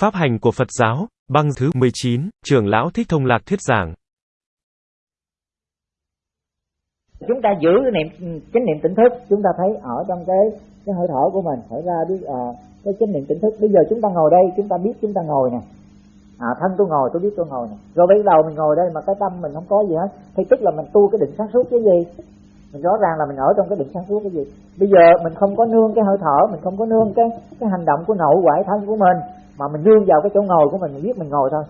Pháp hành của Phật giáo, băng thứ 19, trưởng lão Thích Thông Lạc thuyết giảng. Chúng ta giữ cái niệm chánh niệm tỉnh thức, chúng ta thấy ở trong cái cái hơi thở của mình thở ra biết à, cái chánh niệm tỉnh thức. Bây giờ chúng ta ngồi đây, chúng ta biết chúng ta ngồi nè. À, thân tôi ngồi tôi biết tôi ngồi nè. Rồi bây đầu mình ngồi đây mà cái tâm mình không có gì hết, thì tức là mình tu cái định sáng suốt cái gì? mình rõ ràng là mình ở trong cái định sáng suốt cái gì bây giờ mình không có nương cái hơi thở mình không có nương cái cái hành động của nội quải thân của mình mà mình dương vào cái chỗ ngồi của mình mình biết mình ngồi thôi.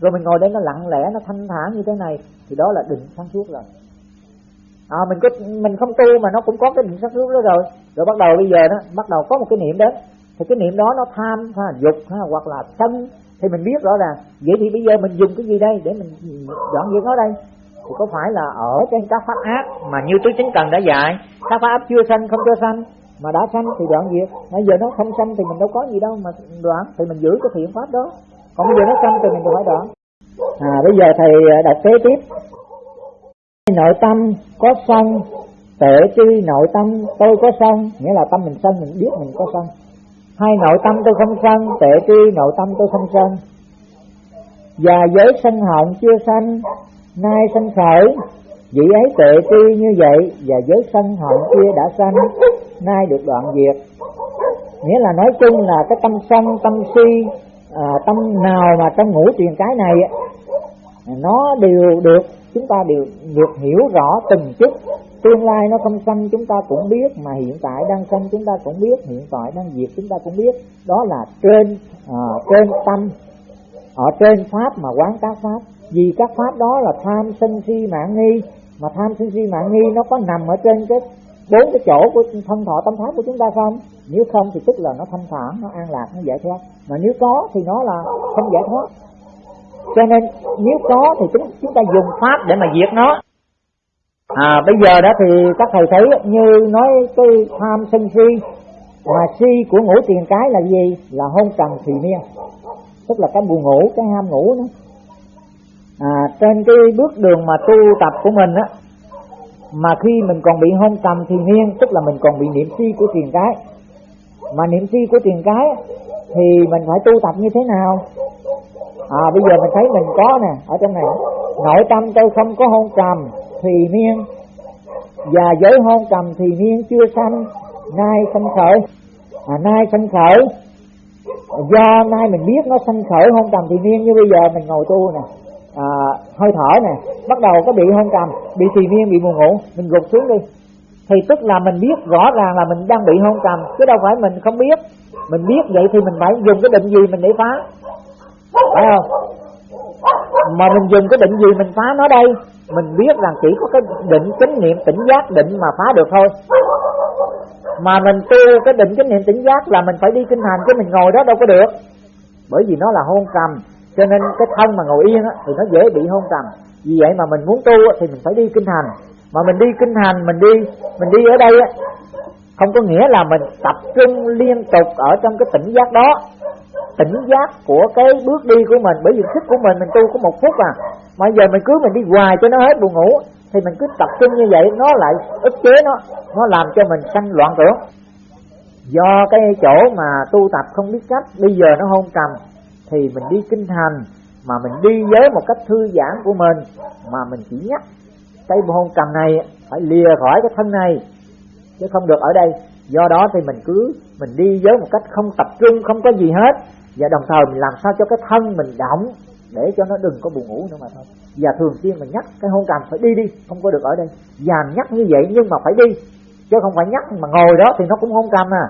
Rồi mình ngồi đây nó lặng lẽ nó thanh thản như thế này thì đó là định sáng suốt rồi. À, mình có mình không tu mà nó cũng có cái định sáng suốt đó rồi. Rồi bắt đầu bây giờ đó bắt đầu có một cái niệm đến thì cái niệm đó nó tham ha, dục ha, hoặc là sân. Thì mình biết rõ ràng. Vậy thì bây giờ mình dùng cái gì đây để mình dọn dẹp nó đây? Thì có phải là ở trên các pháp ác mà như tứ chính cần đã dạy các pháp ác chưa sanh không cho sanh? Mà đã sanh thì đoạn diệt. Bây giờ nó không sanh thì mình đâu có gì đâu mà đoạn, thì mình giữ cái thiện pháp đó. Còn bây giờ nó sanh thì mình phải đoạn. À bây giờ thầy à, đọc kế tiếp. Nội tâm có sân tệ tri nội tâm tôi có sân nghĩa là tâm mình sân mình biết mình có sân hai nội tâm tôi không sân tệ tri nội tâm tôi không sân và giới sân hận chưa sanh, nay sanh khởi. Vị ấy tệ tri như vậy, và giới sân hận kia đã sanh nay được đoạn diệt nghĩa là nói chung là cái tâm sân tâm si à, tâm nào mà trong ngũ truyền cái này nó đều được chúng ta đều được hiểu rõ từng chút. Tương lai nó không sanh chúng ta cũng biết mà hiện tại đang sanh chúng ta cũng biết hiện tại đang diệt chúng ta cũng biết. Đó là trên à, trên tâm ở trên pháp mà quán các pháp. Vì các pháp đó là tham sân si mạng nghi mà tham sân si mạng nghi nó có nằm ở trên cái bốn cái chỗ của thân thọ tâm thái của chúng ta không? Nếu không thì tức là nó thanh thản nó an lạc nó giải thoát. Mà nếu có thì nó là không giải thoát. Cho nên nếu có thì chúng chúng ta dùng pháp để mà diệt nó. À bây giờ đó thì các thầy thấy như nói cái tham sân si mà si của ngủ tiền cái là gì? Là hôn trầm thùy miên. Tức là cái buồn ngủ cái ham ngủ đó. À, trên cái bước đường mà tu tập của mình á mà khi mình còn bị hôn trầm thì miên tức là mình còn bị niệm si của tiền cái. Mà niệm si của tiền cái thì mình phải tu tập như thế nào? À bây giờ mình thấy mình có nè ở trong này nội tâm tôi không có hôn trầm thì miên và giới hôn trầm thì miên chưa sanh nay sanh khởi. À, nay sanh khởi. Do nay mình biết nó sanh khởi hôn trầm thì miên như bây giờ mình ngồi tu nè à, hơi thở nè bắt đầu có bị hôn trầm bị trì miên bị buồn ngủ mình gục xuống đi. Thì tức là mình biết rõ ràng là mình đang bị hôn trầm chứ đâu phải mình không biết. Mình biết vậy thì mình phải dùng cái định gì mình để phá. Phải không? Mà mình dùng cái định gì mình phá nó đây mình biết rằng chỉ có cái định chánh niệm tỉnh giác định mà phá được thôi. Mà mình tu cái định chánh niệm tỉnh giác là mình phải đi kinh hành chứ mình ngồi đó đâu có được. Bởi vì nó là hôn trầm cho nên cái thân mà ngồi yên á, thì nó dễ bị hôn trầm. Vì vậy mà mình muốn tu á, thì mình phải đi kinh hành. Mà mình đi kinh hành mình đi mình đi ở đây á, không có nghĩa là mình tập trung liên tục ở trong cái tỉnh giác đó. Tỉnh giác của cái bước đi của mình bởi vì sức của mình mình tu có một phút à. Mà giờ mình cứ mình đi hoài cho nó hết buồn ngủ thì mình cứ tập trung như vậy nó lại ức chế nó. Nó làm cho mình sanh loạn tưởng. Do cái chỗ mà tu tập không biết cách bây giờ nó hôn trầm thì mình đi kinh hành mà mình đi với một cách thư giãn của mình, mà mình chỉ nhắc cái hôn cầm này phải lìa khỏi cái thân này, chứ không được ở đây. Do đó thì mình cứ, mình đi với một cách không tập trung, không có gì hết. Và đồng thời mình làm sao cho cái thân mình động để cho nó đừng có buồn ngủ nữa mà thôi. Và thường xuyên mình nhắc cái hôn cầm phải đi đi, không có được ở đây. Và nhắc như vậy nhưng mà phải đi, chứ không phải nhắc mà ngồi đó thì nó cũng hôn cầm à.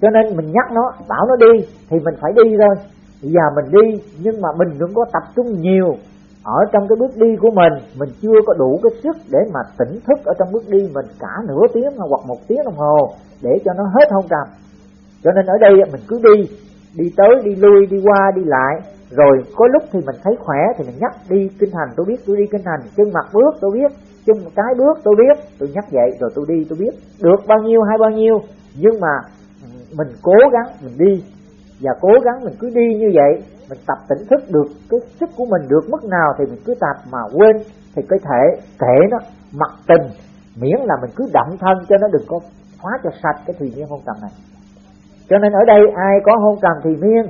Cho nên mình nhắc nó, bảo nó đi thì mình phải đi thôi và mình đi, nhưng mà mình cũng có tập trung nhiều. Ở trong cái bước đi của mình mình chưa có đủ cái sức để mà tỉnh thức ở trong bước đi mình cả nửa tiếng hoặc một tiếng đồng hồ, để cho nó hết hôn trầm cho nên ở đây mình cứ đi đi tới, đi lui, đi qua, đi lại. Rồi có lúc thì mình thấy khỏe thì mình nhắc đi kinh hành, tôi biết tôi đi kinh hành. Chân mặt bước tôi biết, chân cái bước tôi biết. Tôi nhắc vậy rồi tôi đi tôi biết được bao nhiêu hay bao nhiêu. Nhưng mà ừ, mình cố gắng mình đi và cố gắng mình cứ đi như vậy, mình tập tỉnh thức được, cái sức của mình được mức nào thì mình cứ tập mà quên. Thì cái thể thể nó mặc tình, miễn là mình cứ động thân cho nó đừng có phá cho sạch cái thùy miên hôn trầm này. Cho nên ở đây ai có hôn trầm thì miên,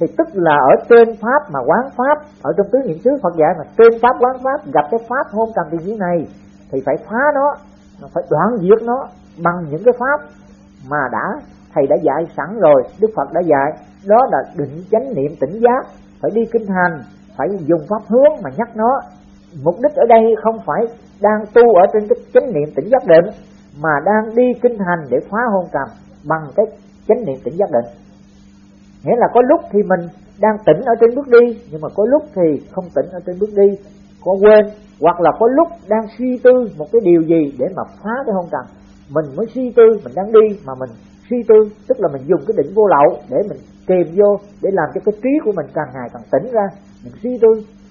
thì tức là ở trên pháp mà quán pháp, ở trong tứ niệm xứ Phật dạy mà trên pháp quán pháp, gặp cái pháp hôn trầm thì như này, thì phải phá nó phải đoạn diệt nó bằng những cái pháp mà đã thầy đã dạy sẵn rồi, Đức Phật đã dạy. Đó là định chánh niệm tỉnh giác. Phải đi kinh hành, phải dùng pháp hướng mà nhắc nó. Mục đích ở đây không phải đang tu ở trên cái chánh niệm tỉnh giác định, mà đang đi kinh hành để phá hôn trầm bằng cái chánh niệm tỉnh giác định. Nghĩa là có lúc thì mình đang tỉnh ở trên bước đi, nhưng mà có lúc thì không tỉnh ở trên bước đi. Có quên, hoặc là có lúc đang suy tư một cái điều gì để mà phá cái hôn trầm. Mình mới suy tư, mình đang đi mà mình suy tư tức là mình dùng cái định vô lậu để mình kèm vô để làm cho cái trí của mình càng ngày càng tỉnh ra. Mình suy tư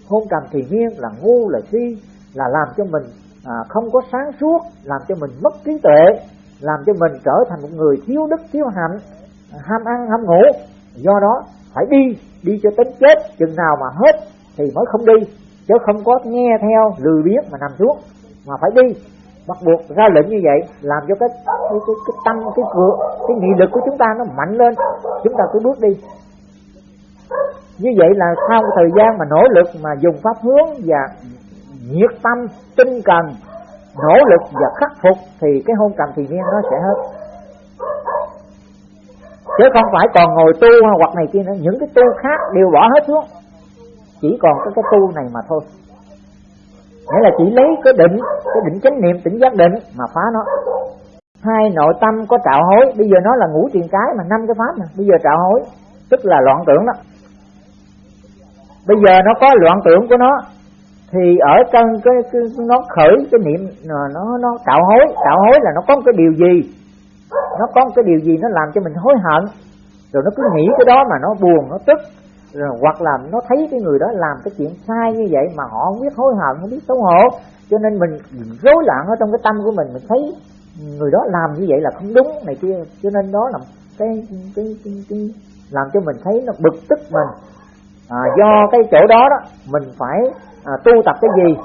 hôn trầm thì nhiên là ngu là suy là làm cho mình à, không có sáng suốt làm cho mình mất trí tuệ làm cho mình trở thành một người thiếu đức thiếu hạnh ham ăn ham ngủ. Do đó phải đi đi cho tính chết chừng nào mà hết thì mới không đi chứ không có nghe theo lười biếng mà nằm xuống mà phải đi bắt buộc ra lệnh như vậy làm cho cái cái, cái, cái tâm cái cửa cái nghị lực của chúng ta nó mạnh lên. Chúng ta cứ bước đi. Như vậy là sau một thời gian mà nỗ lực mà dùng pháp hướng và nhiệt tâm tinh cần nỗ lực và khắc phục thì cái hôn trầm thì niên nó sẽ hết. Chứ không phải còn ngồi tu hoặc này kia nữa. Những cái tu khác đều bỏ hết xuống. Chỉ còn có cái tu này mà thôi nghĩa là chỉ lấy cái định cái định chánh niệm tỉnh giác định mà phá nó. Hai nội tâm có trạo hối. Bây giờ nó là ngũ truyền cái mà năm cái pháp mà. Bây giờ trạo hối. Tức là loạn tưởng đó. Bây giờ nó có loạn tưởng của nó thì ở trong cái, cái nó khởi cái niệm nó nó tạo hối. Tạo hối là nó có một cái điều gì? Nó có một cái điều gì nó làm cho mình hối hận. Rồi nó cứ nghĩ cái đó mà nó buồn nó tức rồi hoặc là nó thấy cái người đó làm cái chuyện sai như vậy mà họ không biết hối hận không biết xấu hổ. Cho nên mình rối loạn ở trong cái tâm của mình mình thấy người đó làm như vậy là không đúng này kia. Cho nên đó là cái cái, cái, cái làm cho mình thấy nó bực tức mình. À, do cái chỗ đó đó mình phải à, tu tập cái gì?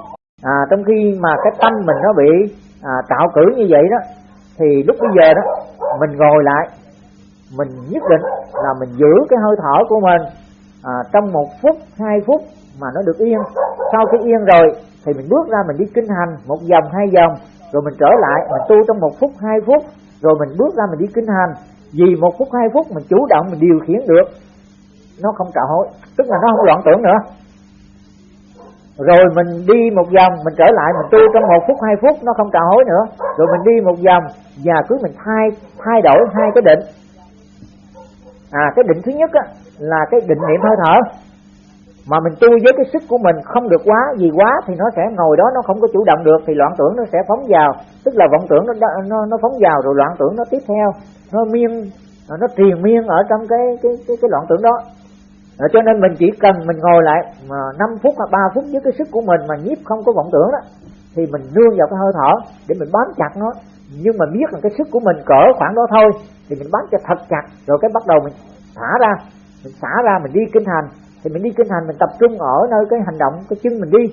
À, trong khi mà cái tâm mình nó bị à, tạo cử như vậy đó thì lúc bây giờ đó mình ngồi lại mình nhất định là mình giữ cái hơi thở của mình à, trong một phút hai phút mà nó được yên. Sau khi yên rồi thì mình bước ra mình đi kinh hành một vòng hai vòng rồi mình trở lại mình tu trong một phút hai phút rồi mình bước ra mình đi kinh hành. Vì một phút hai phút mình chủ động mình điều khiển được nó không trả hối tức là nó không loạn tưởng nữa. Rồi mình đi một vòng mình trở lại mình tu trong một phút hai phút nó không trả hối nữa. Rồi mình đi một vòng và cứ mình thay thay đổi hai cái định. À cái định thứ nhất á, là cái định niệm hơi thở. Mà mình tu với cái sức của mình không được quá gì quá thì nó sẽ ngồi đó nó không có chủ động được thì loạn tưởng nó sẽ phóng vào. Tức là vọng tưởng nó nó nó phóng vào rồi loạn tưởng nó tiếp theo. Nó miên à, nó triền miên ở trong cái cái cái, cái loạn tưởng đó. Rồi cho nên mình chỉ cần mình ngồi lại mà 5 phút hoặc 3 phút với cái sức của mình mà nhiếp không có vọng tưởng đó thì mình nương vào cái hơi thở để mình bám chặt nó. Nhưng mà biết là cái sức của mình cỡ khoảng đó thôi thì mình bám cho thật chặt rồi cái bắt đầu mình thả ra mình xả ra mình đi kinh hành. Thì mình đi kinh hành mình tập trung ở nơi cái hành động cái chân mình đi.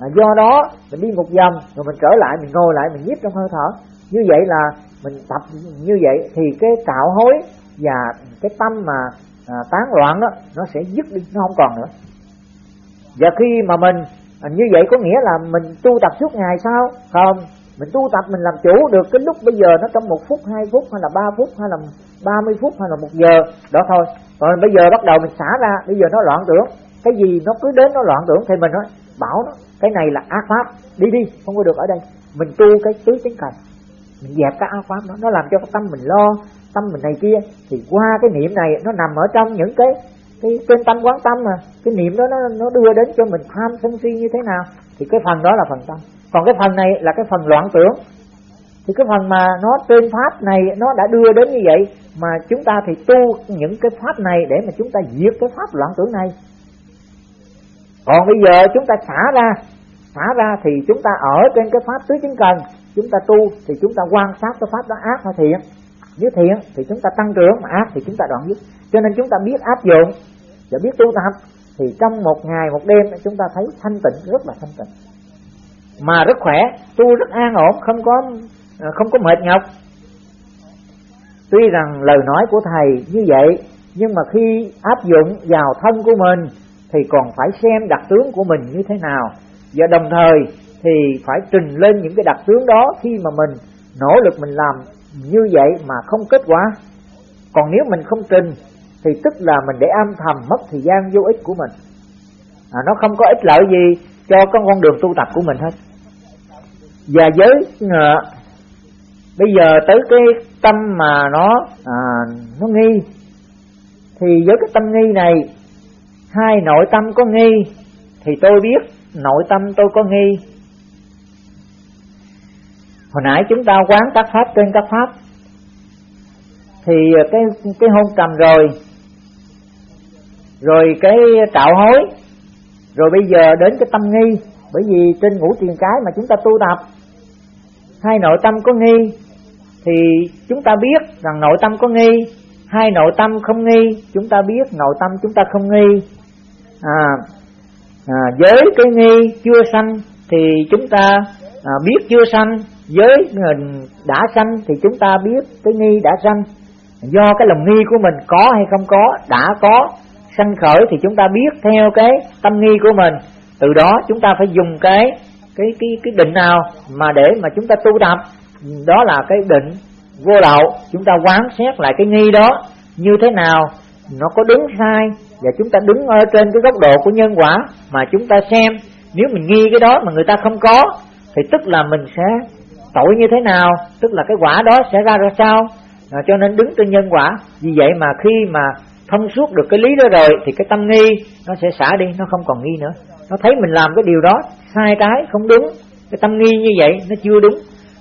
À, do đó mình đi một vòng rồi mình trở lại mình ngồi lại mình nhiếp trong hơi thở. Như vậy là mình tập như vậy thì cái cạo hối và cái tâm mà à, tán loạn đó nó sẽ dứt đi nó không còn nữa. Và khi mà mình à, như vậy có nghĩa là mình tu tập suốt ngày sao? Không mình tu tập, mình làm chủ được cái lúc bây giờ nó trong một phút, hai phút, hay là ba phút, hay là ba mươi phút, hay là một giờ, đó thôi. Còn bây giờ bắt đầu mình xả ra, bây giờ nó loạn tưởng. Cái gì nó cứ đến nó loạn tưởng thì mình nói, bảo nó, cái này là ác pháp, đi đi, không có được ở đây. Mình tu cái tứ chánh cần mình dẹp cái ác pháp nó nó làm cho cái tâm mình lo, tâm mình này kia. Thì qua cái niệm này, nó nằm ở trong những cái cái, trên tâm quán tâm mà. Cái niệm đó, nó nó đưa đến cho mình tham sân si như thế nào? Thì cái phần đó là phần tâm. Còn cái phần này là cái phần loạn tưởng. Thì cái phần mà nó tên pháp này, nó đã đưa đến như vậy, mà chúng ta thì tu những cái pháp này để mà chúng ta diệt cái pháp loạn tưởng này. Còn bây giờ chúng ta xả ra xả ra thì chúng ta ở trên cái pháp tứ chứng cần. Chúng ta tu thì chúng ta quan sát cái pháp đó ác hay thiện. Nếu thiện thì chúng ta tăng trưởng, mà ác thì chúng ta đoạn dứt. Cho nên chúng ta biết áp dụng và biết tu tập thì trong một ngày, một đêm, chúng ta thấy thanh tịnh, rất là thanh tịnh. Mà rất khỏe, tu rất an ổn, không có à, không có mệt nhọc. Tuy rằng lời nói của thầy như vậy, nhưng mà khi áp dụng vào thân của mình, thì còn phải xem đặc tướng của mình như thế nào. Và đồng thời thì phải trình lên những cái đặc tướng đó khi mà mình nỗ lực mình làm như vậy mà không kết quả. Còn nếu mình không trình thì tức là mình để âm thầm mất thời gian vô ích của mình. À, nó không có ích lợi gì cho con con đường tu tập của mình hết. Và với uh, bây giờ tới cái tâm mà nó à, nó nghi thì với cái tâm nghi này hai nội tâm có nghi thì tôi biết nội tâm tôi có nghi. Hồi nãy chúng ta quán các pháp trên các pháp thì cái cái hôn trầm rồi rồi cái trạo hối. Rồi bây giờ đến cái tâm nghi. Bởi vì trên ngũ tiền cái mà chúng ta tu tập hai nội tâm có nghi thì chúng ta biết rằng nội tâm có nghi. Hai nội tâm không nghi chúng ta biết nội tâm chúng ta không nghi. À, à với cái nghi chưa sanh thì chúng ta à, biết chưa sanh. Với đã sanh thì chúng ta biết cái nghi đã sanh. Do cái lòng nghi của mình có hay không có đã có sanh khởi thì chúng ta biết theo cái tâm nghi của mình. Từ đó chúng ta phải dùng cái cái cái cái định nào mà để mà chúng ta tu tập. Đó là cái định vô lậu. Chúng ta quán xét lại cái nghi đó như thế nào. Nó có đúng sai và chúng ta đứng ở trên cái góc độ của nhân quả mà chúng ta xem. Nếu mình nghi cái đó mà người ta không có thì tức là mình sẽ tội như thế nào? Tức là cái quả đó sẽ ra ra sao? À, cho nên đứng trên nhân quả. Vì vậy mà khi mà thông suốt được cái lý đó rồi, thì cái tâm nghi nó sẽ xả đi, nó không còn nghi nữa. Nó thấy mình làm cái điều đó, sai trái, không đúng. Cái tâm nghi như vậy, nó chưa đúng.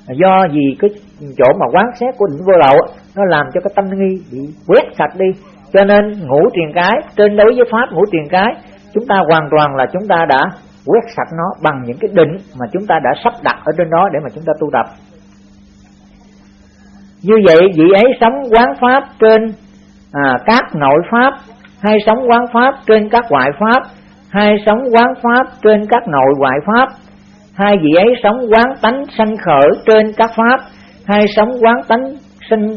Do vì cái chỗ mà quán xét của định vô lậu nó làm cho cái tâm nghi bị quét sạch đi. Cho nên ngũ truyền cái, trên đối với pháp ngũ truyền cái, chúng ta hoàn toàn là chúng ta đã quét sạch nó bằng những cái định mà chúng ta đã sắp đặt ở trên đó để mà chúng ta tu tập. Như vậy, vị ấy sống quán pháp trên à, các nội pháp hay sống quán pháp trên các ngoại pháp hay sống quán pháp trên các nội ngoại pháp hai vị ấy sống quán tánh sanh khởi trên các pháp hai sống quán tánh sanh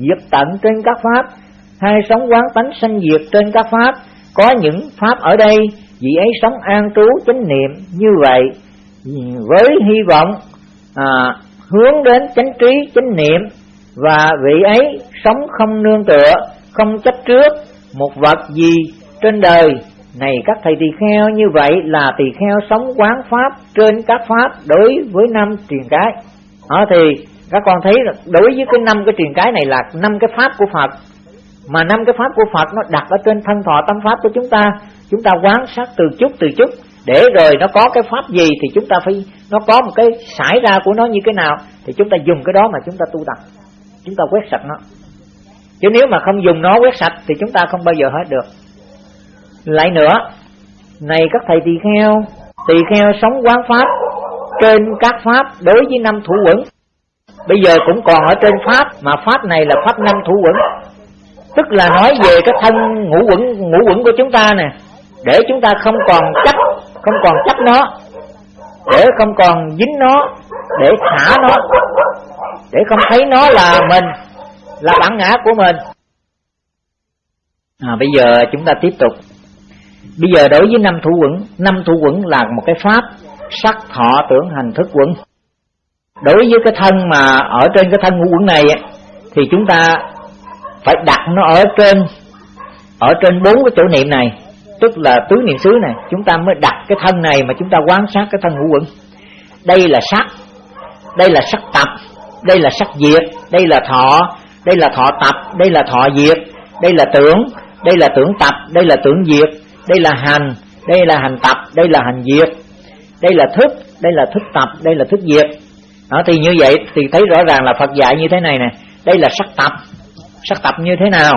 diệt tận trên các pháp hai sống quán tánh sanh diệt trên các pháp. Có những pháp ở đây vị ấy sống an trú chánh niệm như vậy với hy vọng à, hướng đến chánh trí chánh niệm và vị ấy sống không nương tựa, không chấp trước một vật gì trên đời. Này các thầy tỳ kheo, như vậy là tỳ kheo sống quán pháp trên các pháp đối với năm truyền cái. Đó thì các con thấy đối với cái năm cái truyền cái này là năm cái pháp của Phật. Mà năm cái pháp của Phật nó đặt ở trên thân thọ tâm pháp của chúng ta. Chúng ta quán sát từ chút từ chút. Để rồi nó có cái pháp gì thì chúng ta phải, nó có một cái xảy ra của nó như thế nào. Thì chúng ta dùng cái đó mà chúng ta tu tập chúng ta quét sạch nó. Chứ nếu mà không dùng nó quét sạch thì chúng ta không bao giờ hết được. Lại nữa, này các thầy tỳ kheo tỳ kheo sống quán pháp, trên các pháp đối với năm thủ quẩn bây giờ cũng còn ở trên pháp, mà pháp này là pháp năm thủ quẩn tức là nói về cái thân ngũ quẩn ngũ quẩn của chúng ta nè. Để chúng ta không còn chấp, không còn chấp nó. Để không còn dính nó, để thả nó để không thấy nó là mình là bản ngã của mình. À, bây giờ chúng ta tiếp tục. Bây giờ đối với năm thủ quẩn năm thủ quẩn là một cái pháp sắc thọ tưởng hành thức quẩn. Đối với cái thân mà ở trên cái thân ngũ quẩn này thì chúng ta phải đặt nó ở trên ở trên bốn cái chỗ niệm này tức là tứ niệm xứ này. Chúng ta mới đặt cái thân này mà chúng ta quan sát cái thân ngũ quẩn. Đây là sắc đây là sắc tập đây là sắc diệt đây là thọ đây là thọ tập đây là thọ diệt đây là tưởng đây là tưởng tập đây là tưởng diệt đây là hành đây là hành tập đây là hành diệt đây là thức đây là thức tập đây là thức diệt đó, thì như vậy thì thấy rõ ràng là Phật dạy như thế này nè đây là sắc tập sắc tập như thế nào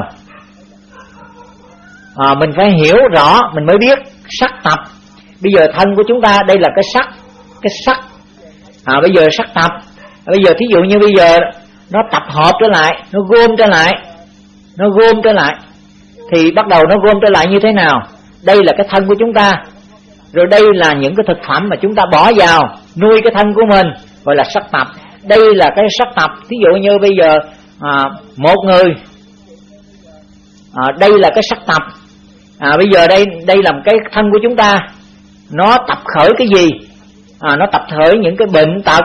à, mình phải hiểu rõ mình mới biết sắc tập bây giờ thân của chúng ta đây là cái sắc cái sắc à, bây giờ sắc tập bây giờ thí dụ như bây giờ nó tập hợp trở lại nó gom trở lại nó gom trở lại thì bắt đầu nó gom trở lại như thế nào? Đây là cái thân của chúng ta. Rồi đây là những cái thực phẩm mà chúng ta bỏ vào nuôi cái thân của mình gọi là sắc tập đây là cái sắc tập thí dụ như bây giờ à, một người à, đây là cái sắc tập à, bây giờ đây đây là cái thân của chúng ta. Nó tập khởi cái gì? À, nó tập khởi những cái bệnh tật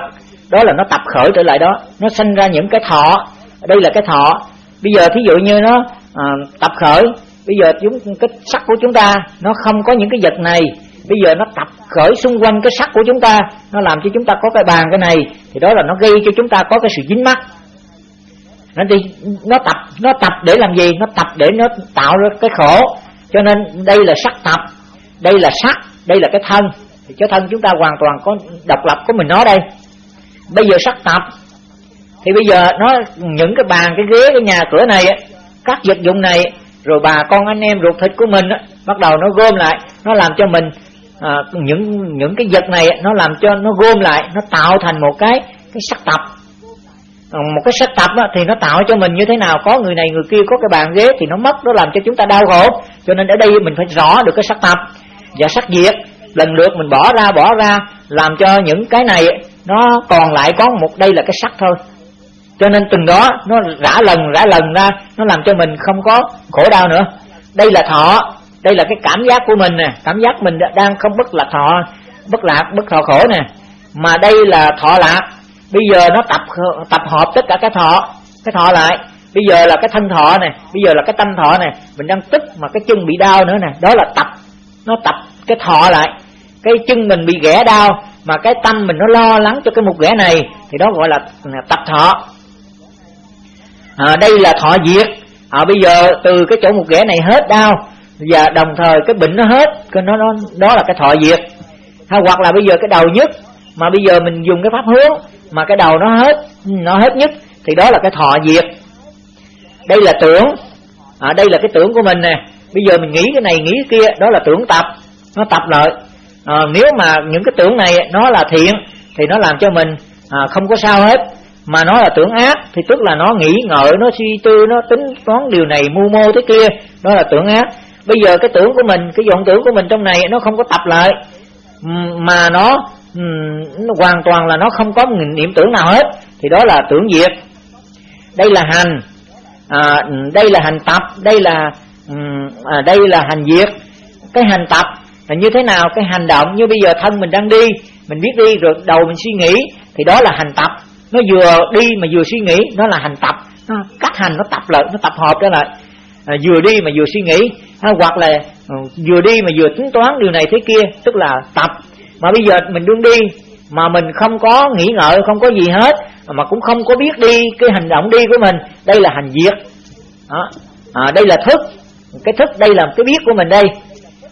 đó là nó tập khởi trở lại đó. Nó sinh ra những cái thọ. Đây là cái thọ. Bây giờ thí dụ như nó à, tập khởi. Bây giờ chúng cái sắc của chúng ta nó không có những cái vật này. Bây giờ nó tập khởi xung quanh cái sắc của chúng ta. Nó làm cho chúng ta có cái bàn cái này. Thì đó là nó gây cho chúng ta có cái sự dính mắc nó đi nó tập nó tập để làm gì? Nó tập để nó tạo ra cái khổ. Cho nên đây là sắc tập. Đây là sắc. Đây là cái thân. Thì cái thân chúng ta hoàn toàn có độc lập của mình nó đây bây giờ sắc tập. Thì bây giờ nó những cái bàn cái ghế cái nhà cửa này các vật dụng này rồi bà con anh em ruột thịt của mình bắt đầu nó gom lại nó làm cho mình à, những những cái vật này nó làm cho nó gom lại nó tạo thành một cái cái sắc tập. Một cái sắc tập thì nó tạo cho mình như thế nào? Có người này người kia có cái bàn ghế thì nó mất nó làm cho chúng ta đau khổ. Cho nên ở đây mình phải rõ được cái sắc tập. Và sắc diệt lần lượt mình bỏ ra bỏ ra làm cho những cái này nó còn lại có một, đây là cái sắc thôi. Cho nên từng đó, nó rã lần rã lần ra, nó làm cho mình không có khổ đau nữa. Đây là thọ, đây là cái cảm giác của mình nè. Cảm giác mình đang không bất lạc thọ, bất lạc, bất thọ khổ nè. Mà đây là thọ lạc. Bây giờ nó tập tập hợp tất cả cái thọ cái thọ lại. Bây giờ là cái thân thọ này bây giờ là cái tâm thọ này mình đang tức mà cái chân bị đau nữa nè. Đó là tập, nó tập cái thọ lại. Cái chân mình bị ghẻ đau mà cái tâm mình nó lo lắng cho cái một ghẻ này thì đó gọi là tập thọ. À, đây là thọ diệt. À, bây giờ từ cái chỗ một ghẻ này hết đau và đồng thời cái bệnh nó hết cái nó, nó đó là cái thọ diệt. Hay hoặc là bây giờ cái đầu nhất mà bây giờ mình dùng cái pháp hướng mà cái đầu nó hết nó hết nhất thì đó là cái thọ diệt. Đây là tưởng. À, đây là cái tưởng của mình nè. Bây giờ mình nghĩ cái này nghĩ cái kia đó là tưởng tập. Nó tập lại à, nếu mà những cái tưởng này nó là thiện thì nó làm cho mình à, không có sao hết. Mà nó là tưởng ác thì tức là nó nghĩ ngợi nó suy tư nó tính toán điều này mưu mô thế kia đó là tưởng ác. Bây giờ cái tưởng của mình cái vọng tưởng của mình trong này nó không có tập lại. Ừ, mà nó ừ, nó hoàn toàn là nó không có niệm tưởng nào hết. Thì đó là tưởng diệt. Đây là hành. À, đây là hành tập đây là ừ, à, đây là hành diệt. Cái hành tập là như thế nào? Cái hành động như bây giờ thân mình đang đi mình biết đi rồi đầu mình suy nghĩ thì đó là hành tập. Nó vừa đi mà vừa suy nghĩ nó là hành tập. Nó cách hành nó tập lại nó tập hợp trở lại. À, vừa đi mà vừa suy nghĩ. À, hoặc là ừ, vừa đi mà vừa tính toán điều này thế kia tức là tập. Mà bây giờ mình đương đi mà mình không có nghĩ ngợi không có gì hết mà cũng không có biết đi cái hành động đi của mình. Đây là hành diệt đó. À, đây là thức. Cái thức đây là cái biết của mình đây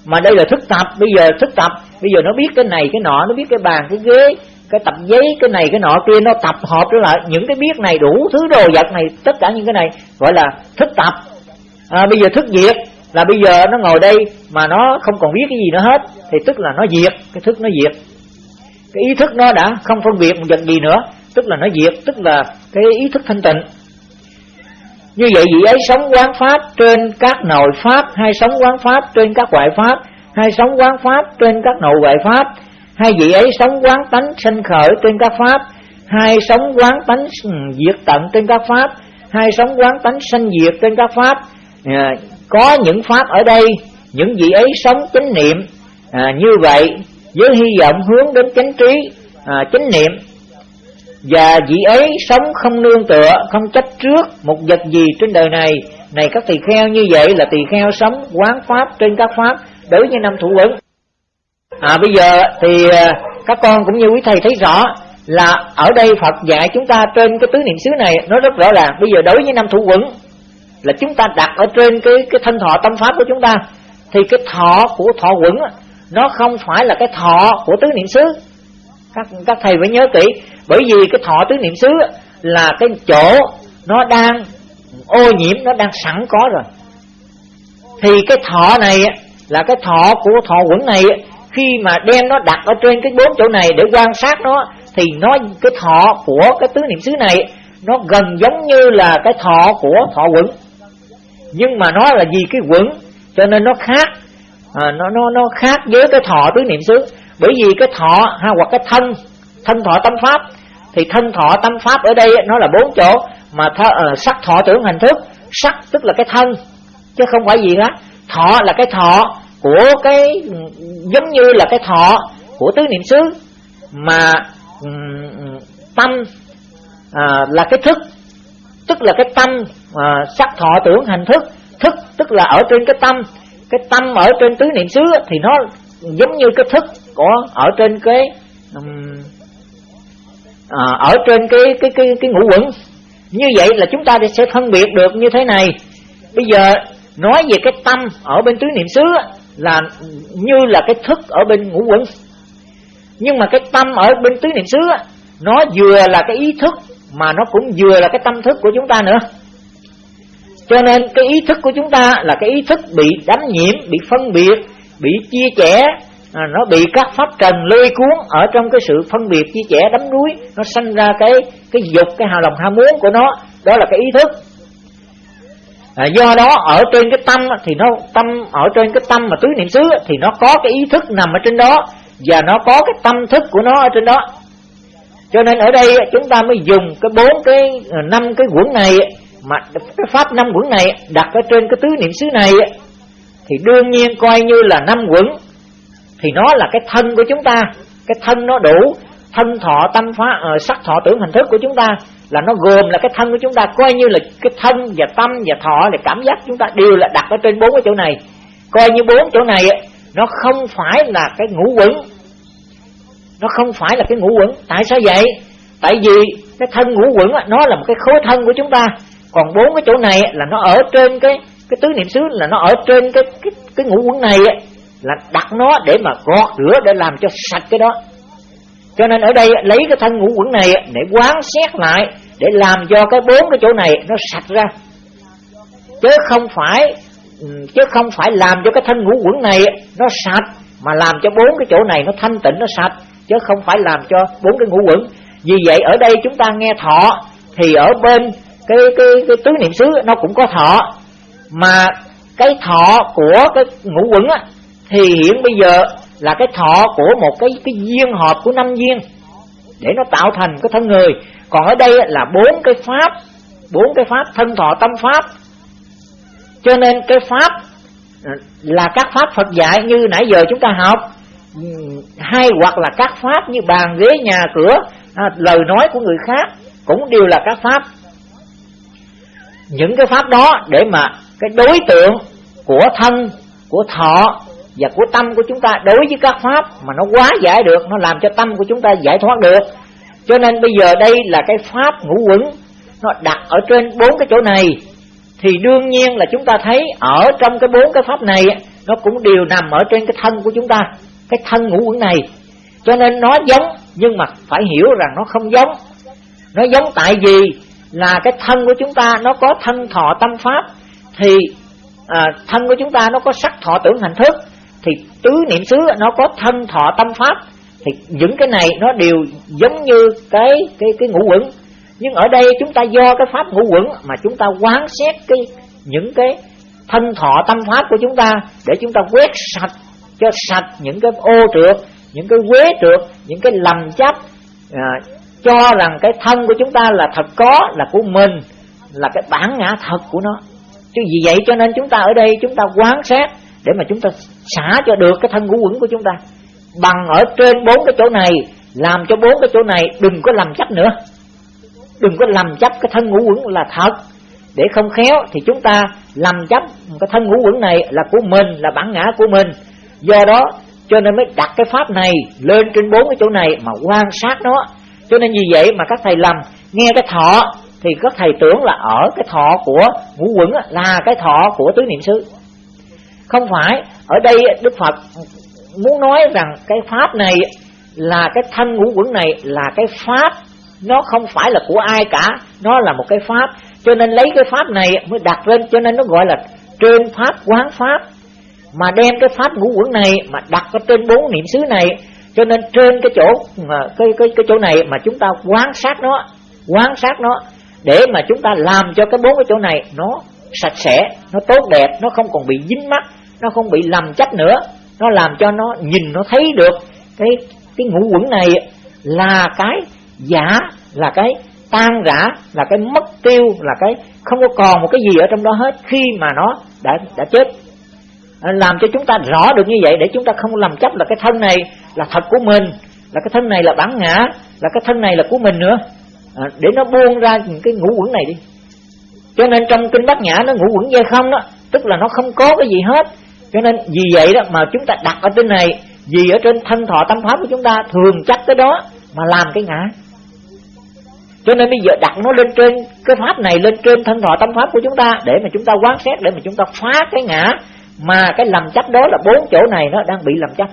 mà đây là thức tập bây giờ thức tập. Bây giờ nó biết cái này cái nọ nó biết cái bàn cái ghế cái tập giấy cái này cái nọ kia nó tập hợp trở lại. Những cái biết này đủ thứ đồ vật này tất cả những cái này gọi là thức tập. À, bây giờ thức diệt là bây giờ nó ngồi đây mà nó không còn biết cái gì nữa hết thì tức là nó diệt cái thức nó diệt. Cái ý thức nó đã không phân biệt một vật gì nữa tức là nó diệt tức là cái ý thức thanh tịnh như vậy vị ấy sống quán pháp trên các nội pháp hay sống quán pháp trên các ngoại pháp hay sống quán pháp trên các nội ngoại pháp hay vị ấy sống quán tánh sinh khởi trên các pháp hay sống quán tánh diệt tận trên các pháp hay sống quán tánh sanh diệt trên các pháp à, có những pháp ở đây những vị ấy sống chánh niệm à, như vậy với hy vọng hướng đến chánh trí à, chánh niệm và vị ấy sống không nương tựa, không chấp trước một vật gì trên đời này. Này các tỳ kheo, như vậy là tỳ kheo sống quán pháp trên các pháp đối với năm thủ quẩn à bây giờ thì à, các con cũng như quý thầy thấy rõ là ở đây Phật dạy chúng ta trên cái tứ niệm xứ này, nó rất rõ ràng. Bây giờ đối với năm thủ quẩn là chúng ta đặt ở trên cái cái thân thọ tâm pháp của chúng ta, thì cái thọ của thọ quẩn nó không phải là cái thọ của tứ niệm xứ. Các các thầy phải nhớ kỹ bởi vì cái thọ tứ niệm xứ là cái chỗ nó đang ô nhiễm nó đang sẵn có rồi. Thì cái thọ này là cái thọ của thọ quẩn này khi mà đem nó đặt ở trên cái bốn chỗ này để quan sát nó thì nó cái thọ của cái tứ niệm xứ này nó gần giống như là cái thọ của thọ quẩn. Nhưng mà nó là vì cái quẩn cho nên nó khác. À, nó nó nó khác với cái thọ tứ niệm xứ. Bởi vì cái thọ ha hoặc cái thân thân thọ tâm pháp. Thì thân thọ tâm pháp ở đây nó là bốn chỗ mà th, uh, ờ, sắc thọ tưởng hành thức. Sắc tức là cái thân chứ không phải gì hết. Thọ là cái thọ của cái ừ, giống như là cái thọ của tứ niệm xứ. Mà um, tâm uh, là cái thức. Tức là cái tâm uh, sắc thọ tưởng hành thức. Thức tức là ở trên cái tâm. Cái tâm ở trên tứ niệm xứ thì nó giống như cái thức của ở trên cái um, à, ở trên cái cái cái cái ngũ quẩn. Như vậy là chúng ta sẽ phân biệt được như thế này. Bây giờ nói về cái tâm ở bên tứ niệm xứ là như là cái thức ở bên ngũ quẩn. Nhưng mà cái tâm ở bên tứ niệm xứ nó vừa là cái ý thức mà nó cũng vừa là cái tâm thức của chúng ta nữa. Cho nên cái ý thức của chúng ta là cái ý thức bị đánh nhiễm bị phân biệt bị chia sẻ À, nó bị các pháp trần lôi cuốn ở trong cái sự phân biệt chia trẻ đắm đuối. Nó sanh ra cái cái dục cái hào lòng ham muốn của nó. Đó là cái ý thức. À, do đó ở trên cái tâm thì nó tâm ở trên cái tâm mà tứ niệm xứ thì nó có cái ý thức nằm ở trên đó. Và nó có cái tâm thức của nó ở trên đó. Cho nên ở đây chúng ta mới dùng cái bốn cái à, năm cái quẩn này mà cái pháp năm quẩn này đặt ở trên cái tứ niệm xứ này thì đương nhiên coi như là năm quẩn thì nó là cái thân của chúng ta. Cái thân nó đủ. Thân thọ tâm phá uh, sắc thọ tưởng hình thức của chúng ta là nó gồm là cái thân của chúng ta. Coi như là cái thân và tâm và thọ là cảm giác chúng ta đều là đặt ở trên bốn cái chỗ này. Coi như bốn chỗ này nó không phải là cái ngũ quẩn. Nó không phải là cái ngũ quẩn. Tại sao vậy? Tại vì cái thân ngũ quẩn nó là một cái khối thân của chúng ta. Còn bốn cái chỗ này là nó ở trên cái cái tứ niệm xứ là nó ở trên cái cái cái ngũ quẩn này là đặt nó để mà gọt rửa để làm cho sạch cái đó. Cho nên ở đây lấy cái thân ngũ quẩn này để quán xét lại, để làm cho cái bốn cái chỗ này nó sạch ra. Chứ không phải ừ, chứ không phải làm cho cái thân ngũ quẩn này nó sạch, mà làm cho bốn cái chỗ này nó thanh tịnh, nó sạch. Chứ không phải làm cho bốn cái ngũ quẩn vì vậy ở đây chúng ta nghe thọ, thì ở bên cái cái cái tứ niệm xứ nó cũng có thọ. Mà cái thọ của cái ngũ quẩn á thì hiện bây giờ là cái thọ của một cái cái duyên hợp của năm duyên để nó tạo thành cái thân người. Còn ở đây là bốn cái pháp bốn cái pháp thân thọ tâm pháp. Cho nên cái pháp là các pháp Phật dạy như nãy giờ chúng ta học. Hay hoặc là các pháp như bàn ghế nhà cửa à, lời nói của người khác cũng đều là các pháp. Những cái pháp đó để mà cái đối tượng của thân của thọ và của tâm của chúng ta đối với các pháp mà nó quá giải được nó làm cho tâm của chúng ta giải thoát được. Cho nên bây giờ đây là cái pháp ngũ quẩn nó đặt ở trên bốn cái chỗ này. Thì đương nhiên là chúng ta thấy ở trong cái bốn cái pháp này nó cũng đều nằm ở trên cái thân của chúng ta cái thân ngũ quẩn này. Cho nên nó giống nhưng mà phải hiểu rằng nó không giống. Nó giống tại vì là cái thân của chúng ta nó có thân thọ tâm pháp thì à, thân của chúng ta nó có sắc thọ tưởng hành thức thì tứ niệm xứ nó có thân thọ tâm pháp. Thì những cái này nó đều giống như cái cái cái ngũ quẩn. Nhưng ở đây chúng ta do cái pháp ngũ quẩn mà chúng ta quán xét cái những cái thân thọ tâm pháp của chúng ta để chúng ta quét sạch cho sạch những cái ô trượt những cái quế trượt những cái lầm chấp à, cho rằng cái thân của chúng ta là thật có là của mình là cái bản ngã thật của nó. Chứ vì vậy cho nên chúng ta ở đây chúng ta quán xét để mà chúng ta xả cho được cái thân ngũ quẩn của chúng ta. Bằng ở trên bốn cái chỗ này, làm cho bốn cái chỗ này, đừng có làm chấp nữa. Đừng có làm chấp cái thân ngũ quẩn là thật. Để không khéo thì chúng ta làm chấp cái thân ngũ quẩn này là của mình, là bản ngã của mình. Do đó, cho nên mới đặt cái pháp này lên trên bốn cái chỗ này mà quan sát nó. Cho nên vì vậy mà các thầy lầm nghe cái thọ thì các thầy tưởng là ở cái thọ của ngũ quẩn là cái thọ của tứ niệm xứ không phải. Ở đây đức phật muốn nói rằng cái pháp này là cái thân ngũ quẩn này là cái pháp. Nó không phải là của ai cả. Nó là một cái pháp. Cho nên lấy cái pháp này mới đặt lên, cho nên nó gọi là trên pháp quán pháp. Mà đem cái pháp ngũ quẩn này mà đặt ở trên bốn niệm xứ này. Cho nên trên cái chỗ, mà cái cái cái chỗ này mà chúng ta quan sát nó, quan sát nó, để mà chúng ta làm cho cái bốn cái chỗ này nó sạch sẽ nó tốt đẹp nó không còn bị dính mắt nó không bị lầm chấp nữa. Nó làm cho nó nhìn nó thấy được cái cái ngũ quẩn này là cái giả là cái tan rã là cái mất tiêu là cái không có còn một cái gì ở trong đó hết khi mà nó đã đã chết. Làm cho chúng ta rõ được như vậy để chúng ta không làm chấp là cái thân này là thật của mình là cái thân này là bản ngã là cái thân này là của mình nữa. À, để nó buông ra những cái ngũ quẩn này đi cho nên trong kinh bát nhã nó ngũ quẩn dây không đó, tức là nó không có cái gì hết. Cho nên vì vậy đó mà chúng ta đặt ở trên này, vì ở trên thân thọ tâm pháp của chúng ta thường chắc cái đó mà làm cái ngã. Cho nên bây giờ đặt nó lên trên cái pháp này, lên trên thân thọ tâm pháp của chúng ta để mà chúng ta quán xét, để mà chúng ta phá cái ngã mà cái lầm chấp đó là bốn chỗ này nó đang bị lầm chấp.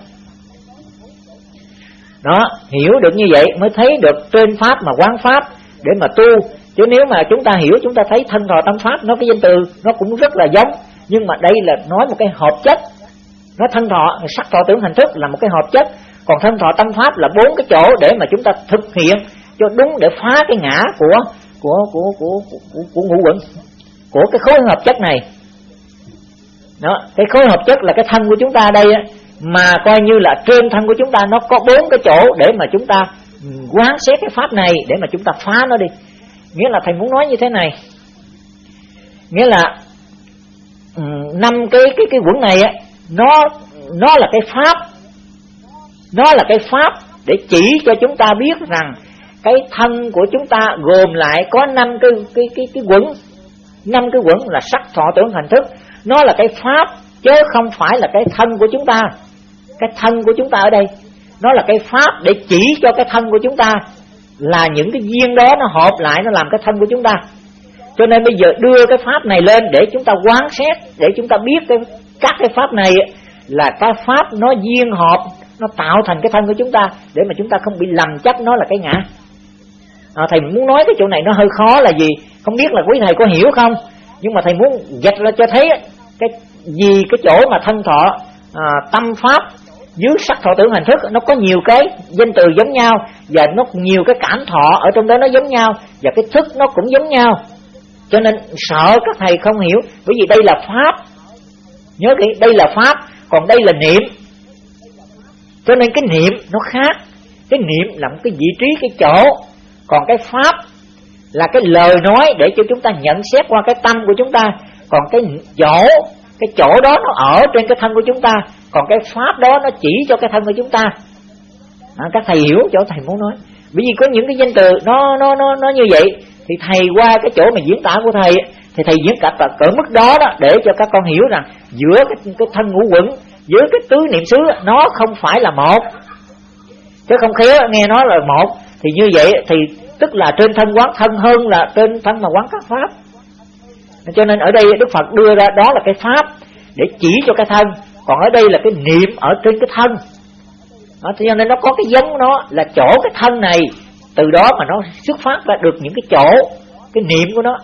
Đó, hiểu được như vậy mới thấy được trên pháp mà quán pháp để mà tu chứ nếu mà chúng ta hiểu chúng ta thấy thân thọ tâm pháp nó cái danh từ nó cũng rất là giống. Nhưng mà đây là nói một cái hợp chất. Nó thân thọ sắc thọ tưởng hành thức là một cái hợp chất. Còn thân thọ tâm pháp là bốn cái chỗ để mà chúng ta thực hiện cho đúng để phá cái ngã của của của của của, của ngũ quẩn. Của cái khối hợp chất này. Đó cái khối hợp chất là cái thân của chúng ta đây á, mà coi như là trên thân của chúng ta nó có bốn cái chỗ để mà chúng ta ừ, quán xét cái pháp này để mà chúng ta phá nó đi nghĩa là thầy muốn nói như thế này. Nghĩa là ừ, năm cái cái cái quẩn này á, nó nó là cái pháp. Nó là cái pháp để chỉ cho chúng ta biết rằng cái thân của chúng ta gồm lại có năm cái cái cái cái quẩn. Năm cái quẩn là sắc, thọ, tưởng, hành thức. Nó là cái pháp chứ không phải là cái thân của chúng ta. Cái thân của chúng ta ở đây, nó là cái pháp để chỉ cho cái thân của chúng ta là những cái duyên đó nó hợp lại nó làm cái thân của chúng ta. Cho nên bây giờ đưa cái pháp này lên để chúng ta quán xét để chúng ta biết cái các cái pháp này là cái pháp nó duyên hợp nó tạo thành cái thân của chúng ta để mà chúng ta không bị lầm chấp nó là cái ngã. À, thầy muốn nói cái chỗ này nó hơi khó là gì? Không biết là quý thầy có hiểu không? Nhưng mà thầy muốn dạch ra cho thấy cái gì cái chỗ mà thân thọ à, tâm pháp dưới sắc thọ tưởng hành thức, nó có nhiều cái danh từ giống nhau, và nó nhiều cái cảm thọ ở trong đó nó giống nhau, và cái thức nó cũng giống nhau. Cho nên sợ các thầy không hiểu, bởi vì đây là pháp. Nhớ kỹ, đây là pháp, còn đây là niệm. Cho nên cái niệm nó khác. Cái niệm là một cái vị trí, cái chỗ. Còn cái pháp là cái lời nói để cho chúng ta nhận xét qua cái tâm của chúng ta. Còn cái chỗ cái chỗ đó nó ở trên cái thân của chúng ta còn cái pháp đó nó chỉ cho cái thân của chúng ta. À, các thầy hiểu chỗ thầy muốn nói. Bởi vì có những cái danh từ nó nó nó nó như vậy thì thầy qua cái chỗ mà diễn tả của thầy thì thầy diễn cả cỡ mức đó đó để cho các con hiểu rằng giữa cái, cái thân ngũ quẩn giữa cái tứ niệm xứ nó không phải là một. Chứ không khéo nghe nói là một thì như vậy thì tức là trên thân quán thân hơn là trên thân mà quán các pháp cho nên ở đây Đức Phật đưa ra đó là cái pháp để chỉ cho cái thân. Còn ở đây là cái niệm ở trên cái thân. Đó, cho nên nó có cái giống nó là chỗ cái thân này. Từ đó mà nó xuất phát ra được những cái chỗ cái niệm của nó.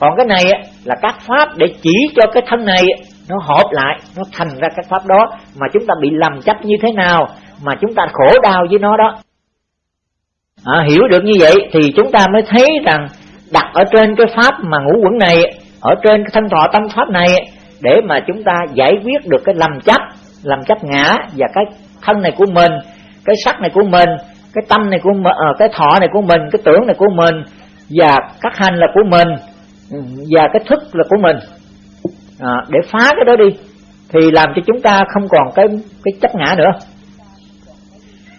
Còn cái này là các pháp để chỉ cho cái thân này nó hợp lại nó thành ra các pháp đó. Mà chúng ta bị lầm chấp như thế nào mà chúng ta khổ đau với nó đó. À, hiểu được như vậy thì chúng ta mới thấy rằng đặt ở trên cái pháp mà ngũ quẩn này ở trên thân thọ tâm pháp này để mà chúng ta giải quyết được cái lầm chấp lầm chấp ngã và cái thân này của mình cái sắc này của mình cái tâm này của mình ờ, cái thọ này của mình cái tưởng này của mình và các hành là của mình ừ, và cái thức là của mình. À, để phá cái đó đi thì làm cho chúng ta không còn cái cái chấp ngã nữa.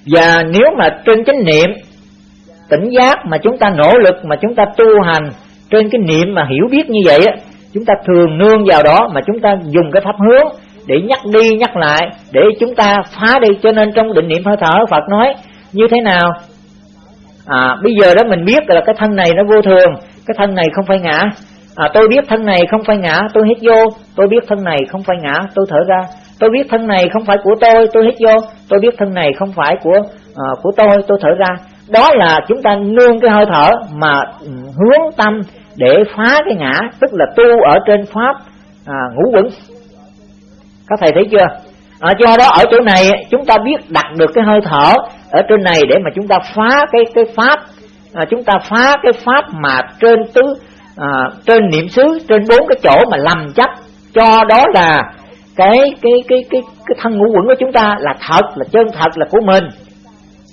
Và nếu mà trên chánh niệm tỉnh giác mà chúng ta nỗ lực mà chúng ta tu hành trên cái niệm mà hiểu biết như vậy á chúng ta thường nương vào đó mà chúng ta dùng cái pháp hướng để nhắc đi nhắc lại để chúng ta phá đi. Cho nên trong định niệm hơi thở Phật nói như thế nào? À bây giờ đó mình biết là cái thân này nó vô thường cái thân này không phải ngã. À, tôi biết thân này không phải ngã tôi hít vô. Tôi biết thân này không phải ngã tôi thở ra. Tôi biết thân này không phải của tôi tôi hít vô. Tôi biết thân này không phải của à, của tôi tôi thở ra. Đó là chúng ta nương cái hơi thở mà ừ, hướng tâm để phá cái ngã tức là tu ở trên pháp à, ngũ quẩn. Các thầy thấy chưa? À, do đó ở chỗ này chúng ta biết đặt được cái hơi thở ở trên này để mà chúng ta phá cái cái pháp. À, chúng ta phá cái pháp mà trên tứ à, trên niệm xứ trên bốn cái chỗ mà lầm chấp. Cho đó là cái cái cái cái cái thân ngũ quẩn của chúng ta là thật là chân thật là của mình.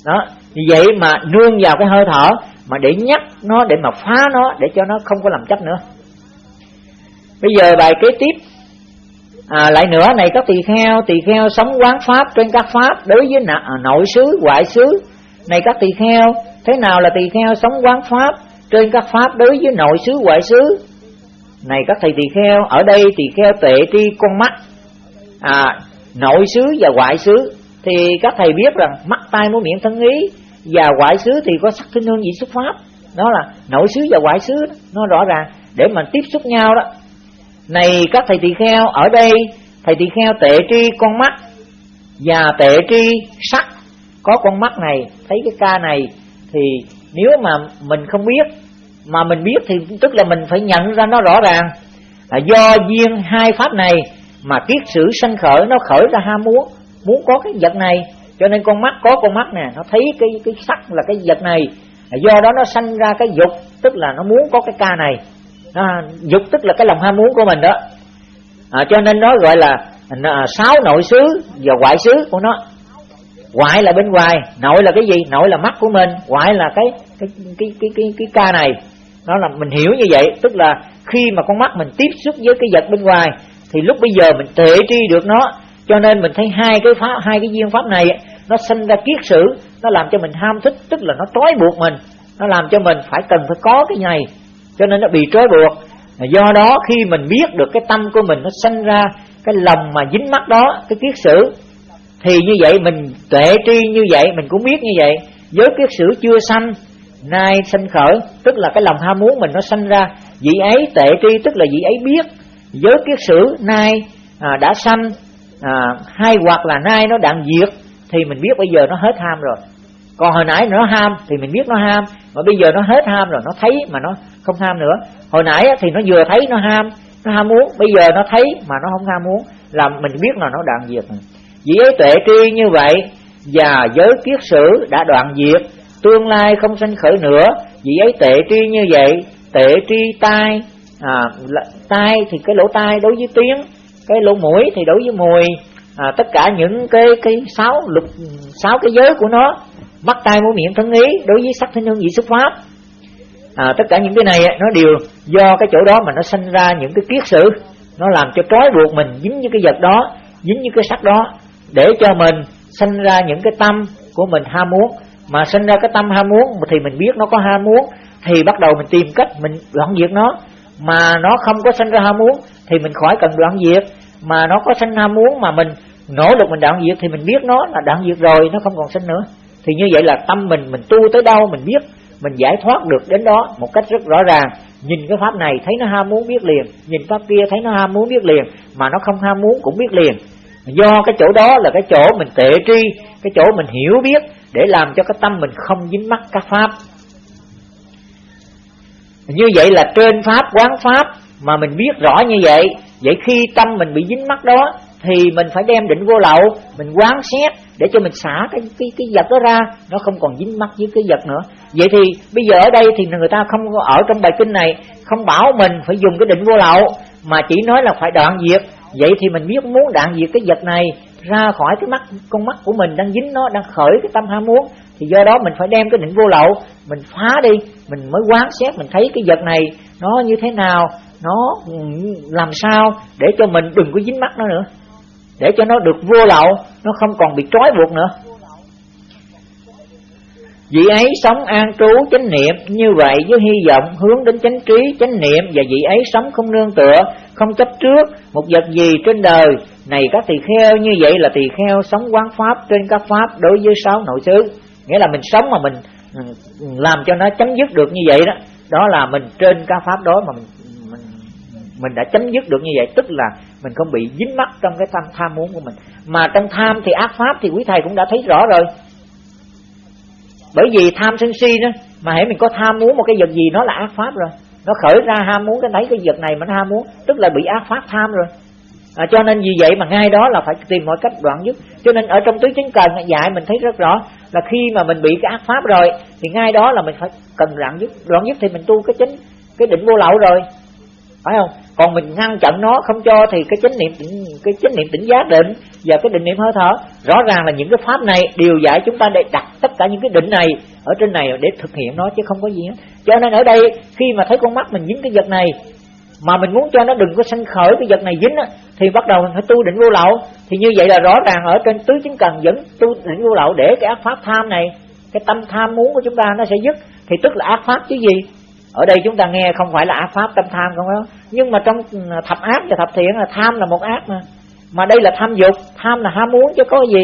Đó vì vậy mà nương vào cái hơi thở mà để nhắc nó để mà phá nó để cho nó không có làm chấp nữa. Bây giờ bài kế tiếp. À, lại nữa này các tỳ kheo tỳ kheo sống quán pháp trên các pháp đối với à, nội xứ ngoại xứ. Này các tỳ kheo thế nào là tỳ kheo sống quán pháp trên các pháp đối với nội xứ ngoại xứ? Này các thầy tỳ kheo ở đây tỳ kheo tệ tri con mắt à nội xứ và ngoại xứ. Thì các thầy biết rằng mắt tai mũi miệng thân ý và ngoại xứ thì có sắc thinh hương vị xuất pháp. Đó là nội xứ và ngoại xứ nó rõ ràng. Để mà tiếp xúc nhau đó. Này các thầy tỳ kheo, ở đây thầy tỳ kheo tệ tri con mắt và tệ tri sắc. Có con mắt này, thấy cái ca này thì nếu mà mình không biết, mà mình biết thì tức là mình phải nhận ra nó rõ ràng. Là do duyên hai pháp này mà kiết sử sanh khởi, nó khởi ra ham muốn muốn có cái vật này cho nên con mắt có con mắt nè nó thấy cái cái sắc là cái vật này. Do đó nó sanh ra cái dục tức là nó muốn có cái ca này. À, dục tức là cái lòng ham muốn của mình đó. À, cho nên nó gọi là à, sáu nội xứ và ngoại xứ của nó. Ngoại là bên ngoài nội là cái gì? Nội là mắt của mình ngoại là cái cái cái cái cái, cái ca này. Nó là mình hiểu như vậy tức là khi mà con mắt mình tiếp xúc với cái vật bên ngoài thì lúc bây giờ mình tệ tri được nó cho nên mình thấy hai cái pháp hai cái duyên pháp này nó sinh ra kiết sử nó làm cho mình ham thích tức là nó trói buộc mình. Nó làm cho mình phải cần phải có cái này cho nên nó bị trói buộc. Do đó khi mình biết được cái tâm của mình nó sinh ra cái lòng mà dính mắt đó cái kiết sử thì như vậy mình tuệ tri như vậy mình cũng biết như vậy. Với kiết sử chưa sanh nay sanh khởi tức là cái lòng ham muốn mình nó sanh ra. Vị ấy tệ tri tức là vị ấy biết. Giới kiết sử nay à, đã sanh à, hay hoặc là nay nó đang diệt thì mình biết bây giờ nó hết ham rồi. Còn hồi nãy nó ham thì mình biết nó ham mà bây giờ nó hết ham rồi nó thấy mà nó không ham nữa. Hồi nãy thì nó vừa thấy nó ham nó ham muốn bây giờ nó thấy mà nó không ham muốn là mình biết là nó đoạn diệt. Vì ấy tuệ tri như vậy và giới kiết sử đã đoạn diệt tương lai không sanh khởi nữa. Vì ấy tệ tri như vậy tệ tri tai à, tai thì cái lỗ tai đối với tiếng cái lỗ mũi thì đối với mùi à, tất cả những cái cái sáu lục sáu cái giới của nó mắt tai mũi miệng thân ý đối với sắc thân hương vị xuất pháp. À, tất cả những cái này nó đều do cái chỗ đó mà nó sinh ra những cái kiết sử. Nó làm cho trói buộc mình dính như cái vật đó dính như cái sắc đó để cho mình sinh ra những cái tâm của mình ham muốn. Mà sinh ra cái tâm ham muốn thì mình biết nó có ham muốn thì bắt đầu mình tìm cách mình đoạn diệt nó. Mà nó không có sinh ra ham muốn thì mình khỏi cần đoạn diệt mà nó có sinh ham muốn mà mình nỗ lực mình đoạn diệt thì mình biết nó là đoạn diệt rồi, nó không còn sinh nữa. Thì như vậy là tâm mình mình tu tới đâu mình biết, mình giải thoát được đến đó một cách rất rõ ràng. Nhìn cái pháp này thấy nó ham muốn biết liền, nhìn pháp kia thấy nó ham muốn biết liền, mà nó không ham muốn cũng biết liền. Do cái chỗ đó là cái chỗ mình tệ tri, cái chỗ mình hiểu biết để làm cho cái tâm mình không dính mắc các pháp. Như vậy là trên pháp, quán pháp mà mình biết rõ như vậy vậy khi tâm mình bị dính mắc đó, thì mình phải đem định vô lậu, mình quán xét để cho mình xả cái cái cái vật đó ra. Nó không còn dính mắc với cái vật nữa. Vậy thì bây giờ ở đây thì người ta không ở trong bài kinh này, không bảo mình phải dùng cái định vô lậu, mà chỉ nói là phải đoạn diệt. Vậy thì mình biết muốn đoạn diệt cái vật này, ra khỏi cái mắt, con mắt của mình đang dính nó, đang khởi cái tâm ham muốn, thì do đó mình phải đem cái định vô lậu, mình phá đi, mình mới quán xét, mình thấy cái vật này nó như thế nào nó làm sao để cho mình đừng có dính mắt nó nữa để cho nó được vô lậu nó không còn bị trói buộc nữa Vị ấy sống an trú chánh niệm như vậy với hy vọng hướng đến chánh trí chánh niệm và vị ấy sống không nương tựa, không chấp trước một vật gì trên đời. Này các tỳ kheo như vậy là tỳ kheo sống quán pháp trên các pháp đối với sáu nội xứ. Nghĩa là mình sống mà mình ừ, làm cho nó chấm dứt được như vậy đó. Đó là mình trên các pháp đó mà mình mình, đã chấm dứt được như vậy tức là mình không bị dính mắc trong cái tham tham muốn của mình. Mà trong tham thì ác pháp thì quý thầy cũng đã thấy rõ rồi. Bởi vì tham sân si đó mà hãy mình có tham muốn một cái vật gì nó là ác pháp rồi. Nó khởi ra ham muốn cái thấy cái vật này mà nó ham muốn tức là bị ác pháp tham rồi. À, cho nên vì vậy mà ngay đó là phải tìm mọi cách đoạn dứt. Cho nên ở trong tứ chính cần dạy mình thấy rất rõ là khi mà mình bị cái ác pháp rồi thì ngay đó là mình phải cần đoạn dứt. Đoạn dứt thì mình tu cái chính cái định vô lậu rồi. Phải không? Còn mình ngăn chặn nó, không cho thì cái chánh niệm, cái chánh niệm tỉnh giác định và cái định niệm hơi thở. Rõ ràng là những cái pháp này đều dạy chúng ta để đặt tất cả những cái định này ở trên này để thực hiện nó chứ không có gì hết. Cho nên ở đây, khi mà thấy con mắt mình dính cái vật này, mà mình muốn cho nó đừng có sanh khởi cái vật này dính á, thì bắt đầu mình phải tu định vô lậu. Thì như vậy là rõ ràng ở trên tứ chứng cần vẫn tu định vô lậu để cái ác pháp tham này, cái tâm tham muốn của chúng ta nó sẽ dứt. Thì tức là ác pháp chứ gì? Ở đây chúng ta nghe không phải là ác pháp tâm tham không đó. Nhưng mà trong ừ, thập ác và thập thiện là tham là một ác mà. Mà đây là tham dục, tham là ham muốn chứ có gì.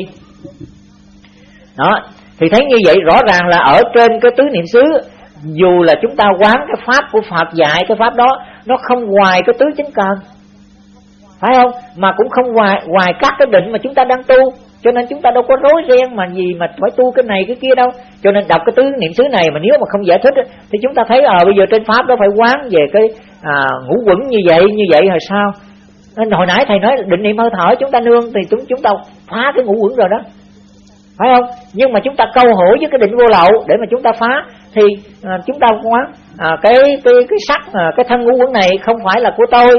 Đó, thì thấy như vậy rõ ràng là ở trên cái tứ niệm xứ, dù là chúng ta quán cái pháp của Phật dạy, cái pháp đó, nó không ngoài cái tứ chính cần phải không? Mà cũng không ngoài ngoài các cái định mà chúng ta đang tu. Cho nên chúng ta đâu có rối ren mà gì mà phải tu cái này cái kia đâu. Cho nên đọc cái tứ niệm xứ này mà nếu mà không giải thích thì chúng ta thấy ờ à, bây giờ trên pháp đó phải quán về cái à, ngũ quẩn như vậy như vậy rồi sao? Nên hồi nãy thầy nói định niệm hơi thở chúng ta nương thì chúng chúng ta phá cái ngũ quẩn rồi đó. Phải không? Nhưng mà chúng ta câu hỏi với cái định vô lậu để mà chúng ta phá thì à, chúng ta quán à, cái cái cái sắc à, cái thân ngũ quẩn này không phải là của tôi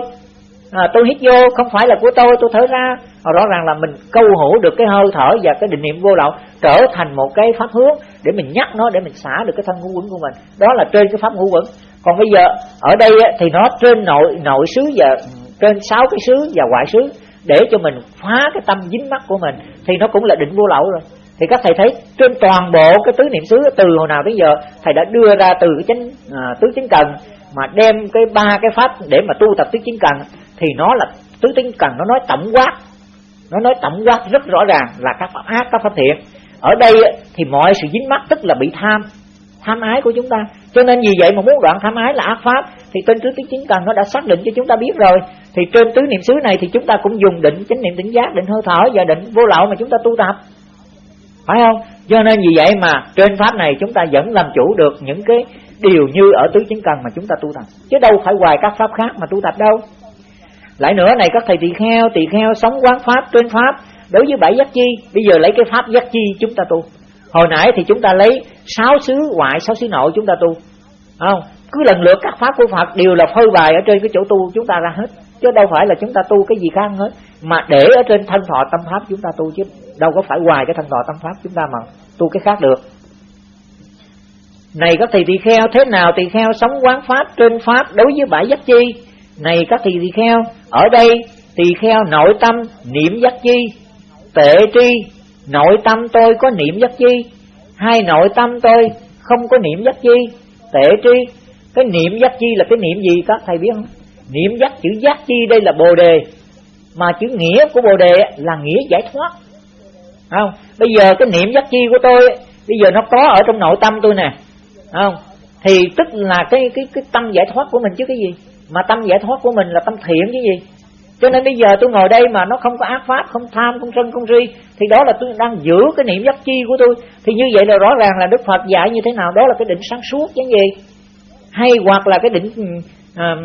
à, tôi hít vô không phải là của tôi tôi thở ra. À, rõ ràng là mình câu hủ được cái hơi thở và cái định niệm vô lậu trở thành một cái pháp hướng để mình nhắc nó để mình xả được cái thân ngũ quẩn của mình. Đó là trên cái pháp ngũ quẩn. Còn bây giờ ở đây thì nó trên nội nội xứ và trên sáu cái xứ và ngoại xứ để cho mình phá cái tâm dính mắt của mình thì nó cũng là định vô lậu rồi. Thì các thầy thấy trên toàn bộ cái tứ niệm xứ từ hồi nào đến giờ thầy đã đưa ra từ cái chánh à, tứ chính cần mà đem cái ba cái pháp để mà tu tập tứ chính cần thì nó là, tứ tính cần nó nói tổng quát. Nó nói tổng quát rất rõ ràng là các pháp ác, các pháp thiện. Ở đây thì mọi sự dính mắc tức là bị tham tham ái của chúng ta. Cho nên vì vậy mà muốn đoạn tham ái là ác pháp, thì trên tứ tính chính cần nó đã xác định cho chúng ta biết rồi. Thì trên tứ niệm xứ này thì chúng ta cũng dùng định chánh niệm tỉnh giác, định hơi thở và định vô lậu mà chúng ta tu tập. Phải không? Cho nên vì vậy mà trên pháp này chúng ta vẫn làm chủ được những cái điều như ở tứ chính cần mà chúng ta tu tập. Chứ đâu phải hoài các pháp khác mà tu tập đâu lại nữa, này các thầy tỳ kheo tỳ kheo sống quán pháp trên pháp. Đối với bảy giác chi, bây giờ lấy cái pháp giác chi chúng ta tu. Hồi nãy thì chúng ta lấy sáu xứ ngoại, sáu xứ nội chúng ta tu. Không? Cứ lần lượt các pháp của Phật đều là phơi bài ở trên cái chỗ tu chúng ta ra hết. Chứ đâu phải là chúng ta tu cái gì khác hết. Mà để ở trên thân thọ tâm pháp chúng ta tu chứ. Đâu có phải hoài cái thân thọ tâm pháp chúng ta mà tu cái khác được. Này các thầy tỳ kheo, thế nào tỳ kheo sống quán pháp trên pháp, đối với bãi giác chi? Này các thầy tỳ kheo, ở đây tỳ kheo nội tâm niệm giác chi, tệ tri, nội tâm tôi có niệm giác chi. Hai nội tâm tôi không có niệm giác chi, tệ tri. Cái niệm giác chi là cái niệm gì các thầy biết không? Niệm giác, chữ giác chi đây là bồ đề. Mà chữ nghĩa của bồ đề là nghĩa giải thoát. Không? Bây giờ cái niệm giác chi của tôi bây giờ nó có ở trong nội tâm tôi nè. Không? Thì tức là cái cái cái tâm giải thoát của mình chứ cái gì? Mà tâm giải thoát của mình là tâm thiện chứ gì? Cho nên bây giờ tôi ngồi đây mà nó không có ác pháp không tham không sân không si thì đó là tôi đang giữ cái niệm giác chi của tôi. Thì như vậy là rõ ràng là đức phật dạy như thế nào? Đó là cái định sáng suốt chứ gì? Hay hoặc là cái định à,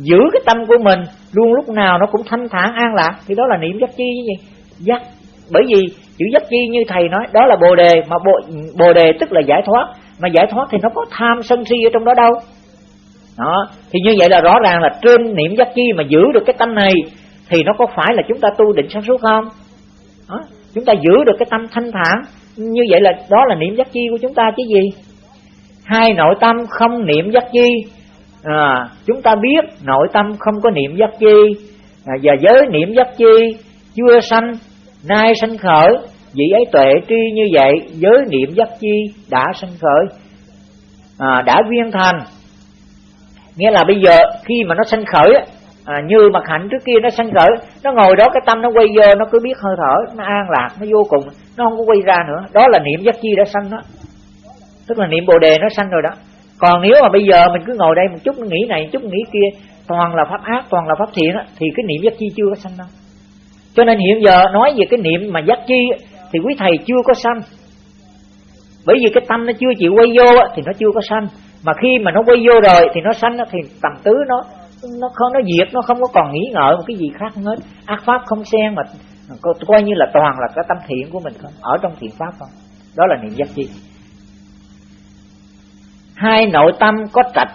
giữ cái tâm của mình luôn lúc nào nó cũng thanh thản an lạc thì đó là niệm giác chi chứ gì? Giác bởi vì chữ giác chi như thầy nói đó là bồ đề mà bồ, bồ đề tức là giải thoát. Mà giải thoát thì nó có tham sân si ở trong đó đâu? Đó. Thì như vậy là rõ ràng là trên niệm giác chi mà giữ được cái tâm này thì nó có phải là chúng ta tu định sáng suốt không? Đó. chúng ta giữ được cái tâm thanh thản. Như vậy là đó là niệm giác chi của chúng ta chứ gì? Hai nội tâm không niệm giác chi. À, chúng ta biết nội tâm không có niệm giác chi. À, và giới niệm giác chi chưa sanh nay sanh khởi. Vị ấy tuệ tri như vậy giới niệm giác chi đã sanh khởi. À, đã viên thành nghĩa là bây giờ khi mà nó sanh khởi à, như mặt hạnh trước kia nó sanh khởi nó ngồi đó cái tâm nó quay vô nó cứ biết hơi thở nó an lạc nó vô cùng nó không có quay ra nữa. Đó là niệm giác chi đã sanh đó. Tức là niệm bồ đề nó sanh rồi đó. Còn nếu mà bây giờ mình cứ ngồi đây một chút nghĩ này một chút nghĩ kia toàn là pháp ác toàn là pháp thiện á, thì cái niệm giác chi chưa có sanh đâu. Cho nên hiện giờ nói về cái niệm mà giác chi thì quý thầy chưa có sanh. Bởi vì cái tâm nó chưa chịu quay vô thì nó chưa có sanh mà khi mà nó quay vô rồi thì nó sanh thì tầm tứ nó nó không nó diệt nó không có còn nghĩ ngợi một cái gì khác hết. Ác pháp không xen mà coi như là toàn là cái tâm thiện của mình không? Ở trong thiện pháp không? Đó là niệm giác chi. Hai nội tâm có trạch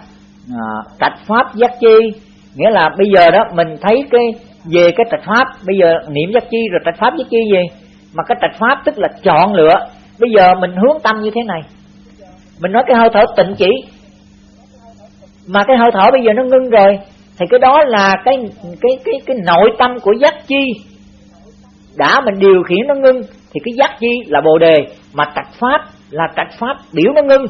à, trạch pháp giác chi. Nghĩa là bây giờ đó mình thấy cái về cái trạch pháp bây giờ niệm giác chi rồi trạch pháp giác chi gì? Mà cái trạch pháp tức là chọn lựa. Bây giờ mình hướng tâm như thế này. Mình nói cái hơi thở tịnh chỉ mà cái hơi thở bây giờ nó ngưng rồi. Thì cái đó là cái cái cái cái nội tâm của giác chi. Đã mình điều khiển nó ngưng, thì cái giác chi là bồ đề. Mà trạch pháp là trạch pháp biểu nó ngưng.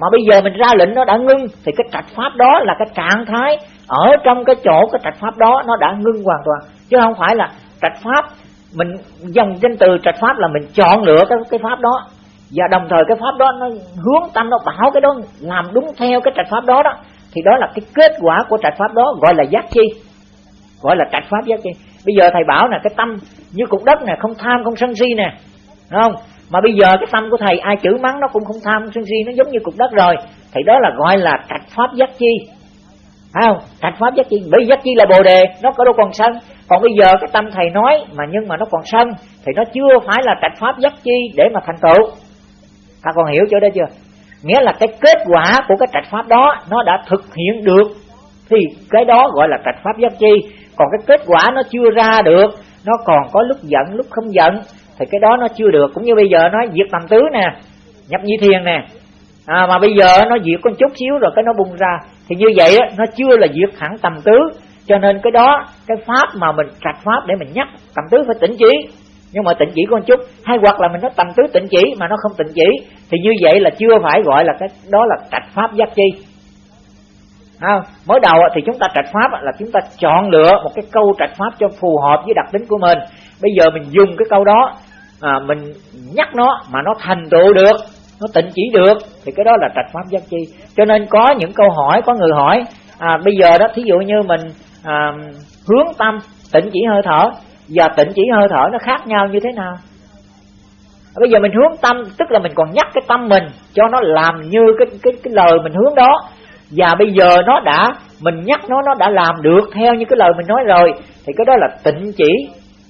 Mà bây giờ mình ra lệnh nó đã ngưng, thì cái trạch pháp đó là cái trạng thái ở trong cái chỗ cái trạch pháp đó nó đã ngưng hoàn toàn. Chứ không phải là trạch pháp, mình dòng danh từ trạch pháp là mình chọn lựa cái cái pháp đó. Và đồng thời cái pháp đó nó hướng tâm, nó bảo cái đó làm đúng theo cái trạch pháp đó đó thì đó là cái kết quả của trạch pháp đó, gọi là giác chi. Gọi là trạch pháp giác chi. Bây giờ thầy bảo nè, cái tâm như cục đất nè, không tham, không sân si nè. Đúng không? Mà bây giờ cái tâm của thầy, ai chữ mắng nó cũng không tham, không sân si, nó giống như cục đất rồi. Thì đó là gọi là trạch pháp giác chi. Phải không? Trạch pháp giác chi. Bởi giác chi là bồ đề, nó có đâu còn sân. Còn bây giờ cái tâm thầy nói, mà nhưng mà nó còn sân, thì nó chưa phải là trạch pháp giác chi để mà thành tựu. Ta còn hiểu chỗ đó chưa? Nghĩa là cái kết quả của cái trạch pháp đó nó đã thực hiện được. Thì cái đó gọi là trạch pháp giác chi. Còn cái kết quả nó chưa ra được nó còn có lúc giận lúc không giận thì cái đó nó chưa được. Cũng như bây giờ nói diệt tầm tứ nè nhập nhi thiền nè. À, mà bây giờ nó diệt con chút xíu rồi cái nó bung ra. Thì như vậy nó chưa là diệt hẳn tầm tứ. Cho nên cái đó cái pháp mà mình trạch pháp để mình nhắc tầm tứ phải tỉnh trí nhưng mà tịnh chỉ con chút. Hay hoặc là mình nói tầm tứ tịnh chỉ mà nó không tịnh chỉ thì như vậy là chưa phải gọi là cái đó là trạch pháp giác chi. À, mới đầu thì chúng ta trạch pháp là chúng ta chọn lựa một cái câu trạch pháp cho phù hợp với đặc tính của mình. Bây giờ mình dùng cái câu đó à, mình nhắc nó mà nó thành tựu được nó tịnh chỉ được thì cái đó là trạch pháp giác chi. Cho nên có những câu hỏi có người hỏi à, bây giờ đó thí dụ như mình à, hướng tâm tịnh chỉ hơi thở và tịnh chỉ hơi thở nó khác nhau như thế nào? Bây giờ mình hướng tâm, tức là mình còn nhắc cái tâm mình cho nó làm như cái cái cái lời mình hướng đó. Và bây giờ nó đã, mình nhắc nó nó đã làm được theo như cái lời mình nói rồi, thì cái đó là tịnh chỉ.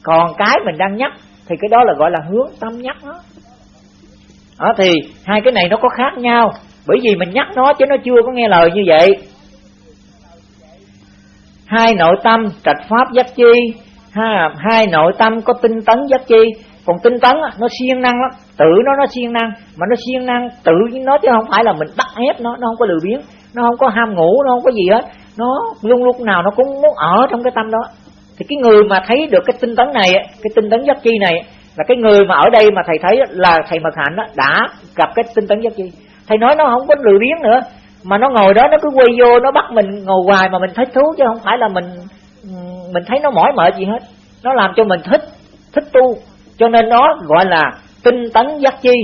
Còn cái mình đang nhắc, thì cái đó là gọi là hướng tâm nhắc nó đó, thì hai cái này nó có khác nhau, bởi vì mình nhắc nó chứ nó chưa có nghe lời như vậy. Hai nội tâm, trạch pháp giác chi ha hai nội tâm có tinh tấn giác chi. Còn tinh tấn nó siêng năng lắm. Tự nó nó siêng năng. Mà nó siêng năng tự nó chứ không phải là mình bắt ép nó nó không có lười biếng. Nó không có ham ngủ nó không có gì hết. Nó luôn lúc nào nó cũng muốn ở trong cái tâm đó. Thì cái người mà thấy được cái tinh tấn này cái tinh tấn giác chi này là cái người mà ở đây mà thầy thấy là thầy mật hạnh đó, đã gặp cái tinh tấn giác chi. Thầy nói nó không có lười biếng nữa mà nó ngồi đó nó cứ quay vô nó bắt mình ngồi hoài mà mình thích thú chứ không phải là mình mình thấy nó mỏi mệt gì hết. Nó làm cho mình thích thích tu. Cho nên nó gọi là tinh tấn giác chi.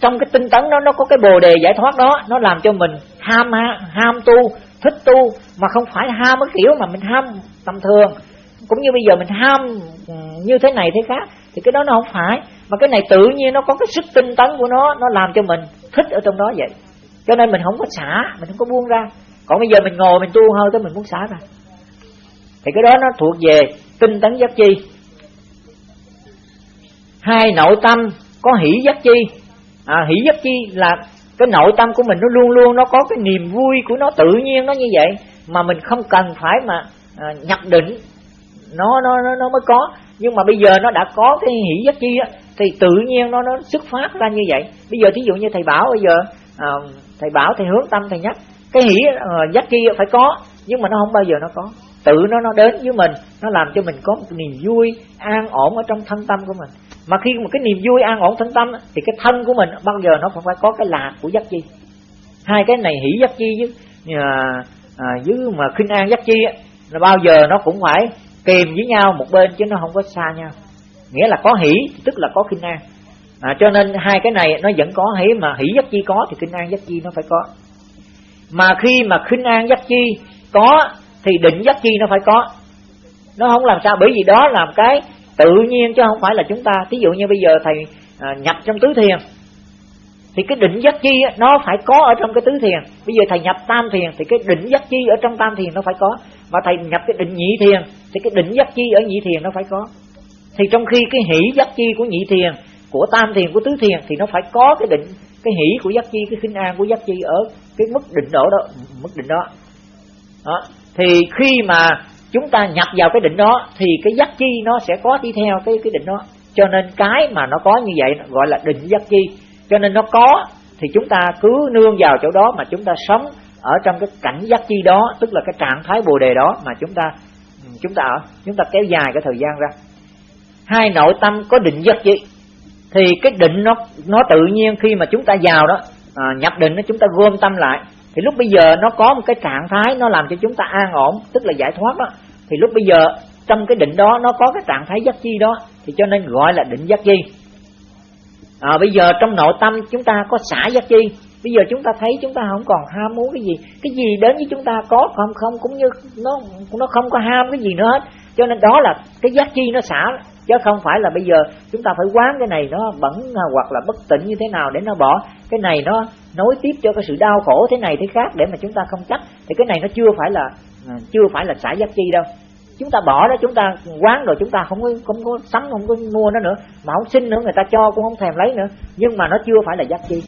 Trong cái tinh tấn đó, nó có cái bồ đề giải thoát đó. Nó làm cho mình ham ham tu, thích tu. Mà không phải ham cái kiểu mà mình ham tầm thường. Cũng như bây giờ mình ham như thế này thế khác. Thì cái đó nó không phải. Mà cái này tự nhiên nó có cái sức tinh tấn của nó. Nó làm cho mình thích ở trong đó vậy. Cho nên mình không có xả, mình không có buông ra. Còn bây giờ mình ngồi mình tu hơi tới mình muốn xả ra thì cái đó nó thuộc về tinh tấn giác chi. Hai nội tâm có hỷ giác chi. À, hỷ giác chi là cái nội tâm của mình nó luôn luôn nó có cái niềm vui của nó tự nhiên nó như vậy mà mình không cần phải mà à, nhập định. Nó nó nó nó mới có. Nhưng mà bây giờ nó đã có cái hỷ giác chi á thì tự nhiên nó nó xuất phát ra như vậy. Bây giờ thí dụ như thầy bảo bây giờ à, thầy bảo thầy hướng tâm thầy nhắc cái hỷ à, giác chi phải có nhưng mà nó không bao giờ nó có tự nó nó đến với mình nó làm cho mình có một niềm vui an ổn ở trong thân tâm của mình. Mà khi một cái niềm vui an ổn thân tâm thì cái thân của mình bao giờ nó cũng phải có cái lạc của giác chi. Hai cái này hỷ giác chi với à, à, với mà khinh an giác chi là bao giờ nó cũng phải kèm với nhau một bên chứ nó không có xa nhau. Nghĩa là có hỷ tức là có khinh an. À, cho nên hai cái này nó vẫn có hỷ mà hỷ giác chi có thì khinh an giác chi nó phải có. Mà khi mà khinh an giác chi có thì định giác chi nó phải có. Nó không làm sao bởi vì đó làm cái tự nhiên chứ không phải là chúng ta. Thí dụ như bây giờ thầy à, nhập trong tứ thiền thì cái định giác chi nó phải có ở trong cái tứ thiền. Bây giờ thầy nhập tam thiền thì cái định giác chi ở trong tam thiền nó phải có. Và thầy nhập cái định nhị thiền thì cái định giác chi ở nhị thiền nó phải có. Thì trong khi cái hỷ giác chi của nhị thiền của tam thiền của tứ thiền thì nó phải có cái định cái hỷ của giác chi cái khinh an của giác chi ở cái mức định độ đó mức định đó. Đó thì khi mà chúng ta nhập vào cái định đó thì cái giác chi nó sẽ có đi theo cái cái định đó. Cho nên cái mà nó có như vậy gọi là định giác chi. Cho nên nó có thì chúng ta cứ nương vào chỗ đó mà chúng ta sống ở trong cái cảnh giác chi đó tức là cái trạng thái bồ đề đó mà chúng ta chúng ta ở chúng ta kéo dài cái thời gian ra. Hai nội tâm có định giác chi. Thì cái định nó nó tự nhiên khi mà chúng ta vào đó à, nhập định nó chúng ta gom tâm lại thì lúc bây giờ nó có một cái trạng thái nó làm cho chúng ta an ổn tức là giải thoát đó. Thì lúc bây giờ trong cái định đó nó có cái trạng thái giác chi đó thì cho nên gọi là định giác chi. À, bây giờ trong nội tâm chúng ta có xả giác chi. Bây giờ chúng ta thấy chúng ta không còn ham muốn cái gì. Cái gì đến với chúng ta có không không cũng như nó nó không có ham cái gì nữa hết. Cho nên đó là cái giác chi nó xả chứ không phải là bây giờ chúng ta phải quán cái này nó bẩn hoặc là bất tỉnh như thế nào để nó bỏ. Cái này nó nối tiếp cho cái sự đau khổ thế này thế khác để mà chúng ta không chấp, thì cái này nó chưa phải là à, chưa phải là xả giác chi đâu. Chúng ta bỏ đó, chúng ta quán rồi, chúng ta không có không có sắm, không có mua nó nữa, mà không xin nữa, người ta cho cũng không thèm lấy nữa, nhưng mà nó chưa phải là giác chi.